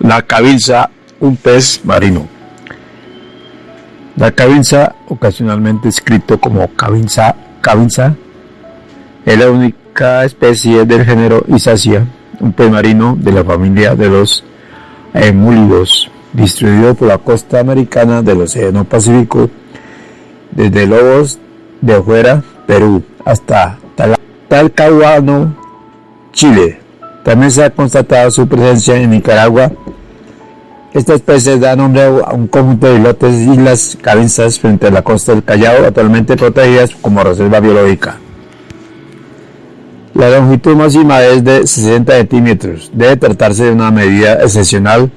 La cabilza, un pez marino. La cabilza, ocasionalmente escrito como cabilza, cabilza, es la única especie del género Isacia, un pez marino de la familia de los emúlidos, distribuido por la costa americana del Océano Pacífico, desde Lobos de Afuera, Perú, hasta Talcahuano, Chile. También se ha constatado su presencia en Nicaragua. Esta especie da nombre a un conjunto de islotes islas cabezas frente a la costa del Callao, actualmente protegidas como reserva biológica. La longitud máxima es de 60 centímetros. Debe tratarse de una medida excepcional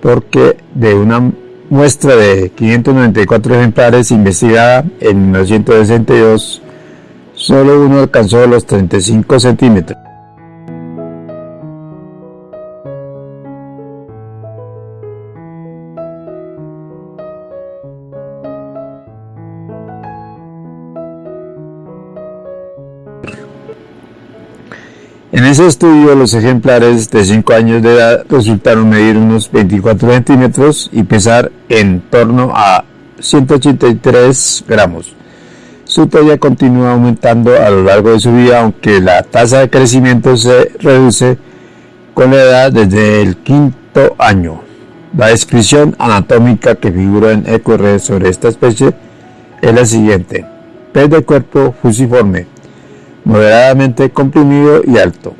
porque de una muestra de 594 ejemplares investigada en 1962, solo uno alcanzó los 35 centímetros. En ese estudio, los ejemplares de 5 años de edad resultaron medir unos 24 centímetros y pesar en torno a 183 gramos. Su talla continúa aumentando a lo largo de su vida, aunque la tasa de crecimiento se reduce con la edad desde el quinto año. La descripción anatómica que figura en EQR sobre esta especie es la siguiente. Pez de cuerpo fusiforme, moderadamente comprimido y alto.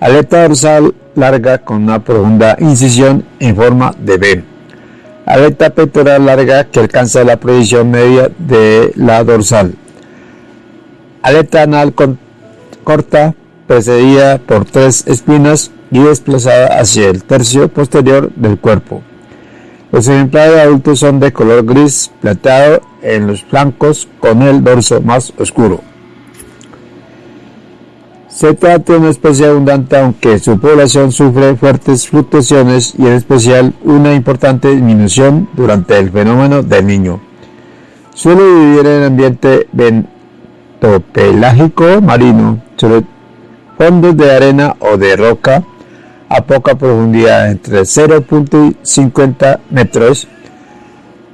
Aleta dorsal larga con una profunda incisión en forma de V. Aleta pectoral larga que alcanza la proyección media de la dorsal. Aleta anal corta precedida por tres espinas y desplazada hacia el tercio posterior del cuerpo. Los ejemplares adultos son de color gris plateado en los flancos con el dorso más oscuro. Se trata de una especie abundante aunque su población sufre fuertes fluctuaciones y en especial una importante disminución durante el fenómeno del niño. Suele vivir en ambiente bentopelágico marino, sobre fondos de arena o de roca a poca profundidad entre 0.50 metros,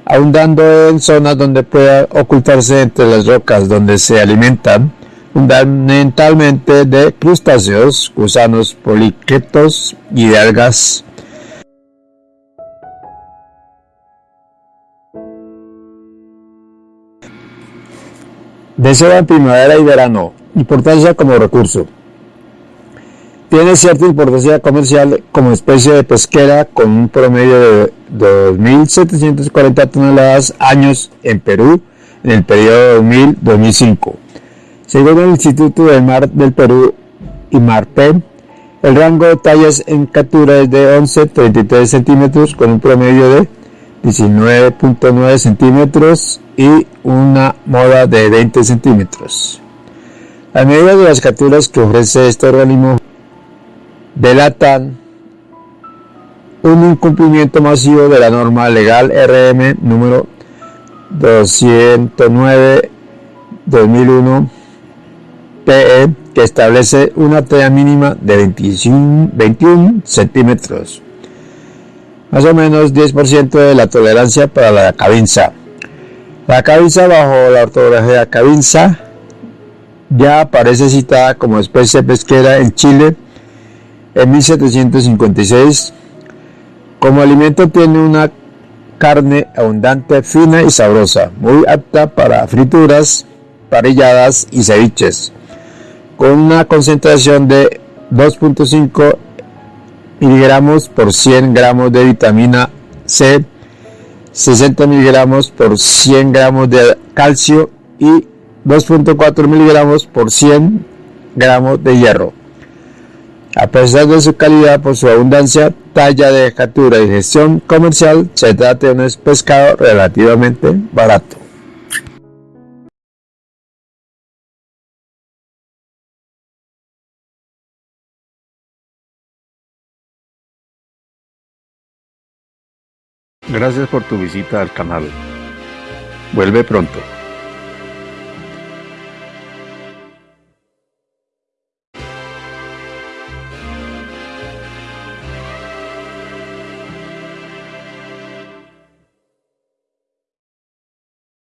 abundando en zonas donde pueda ocultarse entre las rocas donde se alimentan fundamentalmente de crustáceos, gusanos, poliquetos y de algas. Desea en primavera y verano. Importancia como recurso. Tiene cierta importancia comercial como especie de pesquera con un promedio de 2.740 toneladas años en Perú en el periodo 2000-2005. Según el Instituto del Mar del Perú y Marpen, el rango de tallas en captura es de 11-33 centímetros con un promedio de 19.9 centímetros y una moda de 20 centímetros. La medida de las capturas que ofrece este organismo delatan un incumplimiento masivo de la norma legal RM número 209-2001 PE que establece una talla mínima de 21, centímetros, más o menos 10% de la tolerancia para la cabinza. La cabinza bajo la ortografía cabinza ya aparece citada como especie pesquera en Chile en 1756. Como alimento tiene una carne abundante, fina y sabrosa, muy apta para frituras, parilladas y ceviches con una concentración de 2.5 miligramos por 100 gramos de vitamina C, 60 miligramos por 100 gramos de calcio y 2.4 miligramos por 100 gramos de hierro. A pesar de su calidad por su abundancia, talla de captura y gestión comercial, se trata de un pescado relativamente barato. Gracias por tu visita al canal. Vuelve pronto.